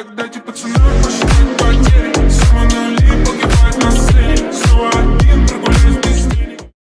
Так дайте пацаны, посчитать